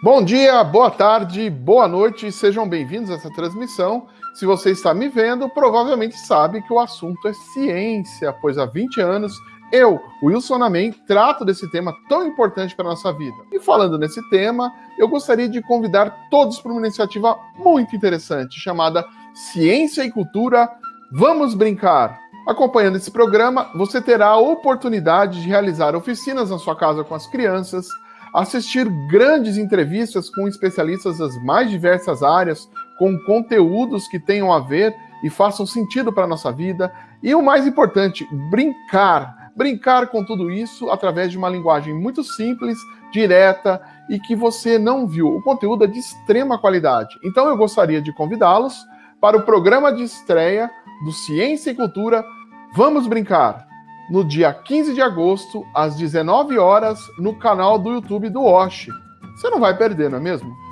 Bom dia, boa tarde, boa noite, sejam bem-vindos a essa transmissão. Se você está me vendo, provavelmente sabe que o assunto é ciência, pois há 20 anos eu, Wilson Amém, trato desse tema tão importante para a nossa vida. E falando nesse tema, eu gostaria de convidar todos para uma iniciativa muito interessante chamada Ciência e Cultura Vamos Brincar. Acompanhando esse programa, você terá a oportunidade de realizar oficinas na sua casa com as crianças, assistir grandes entrevistas com especialistas das mais diversas áreas, com conteúdos que tenham a ver e façam sentido para a nossa vida, e o mais importante, brincar. Brincar com tudo isso através de uma linguagem muito simples, direta e que você não viu. O conteúdo é de extrema qualidade. Então eu gostaria de convidá-los para o programa de estreia do Ciência e Cultura Vamos Brincar, no dia 15 de agosto, às 19 horas, no canal do YouTube do Osh. Você não vai perder, não é mesmo?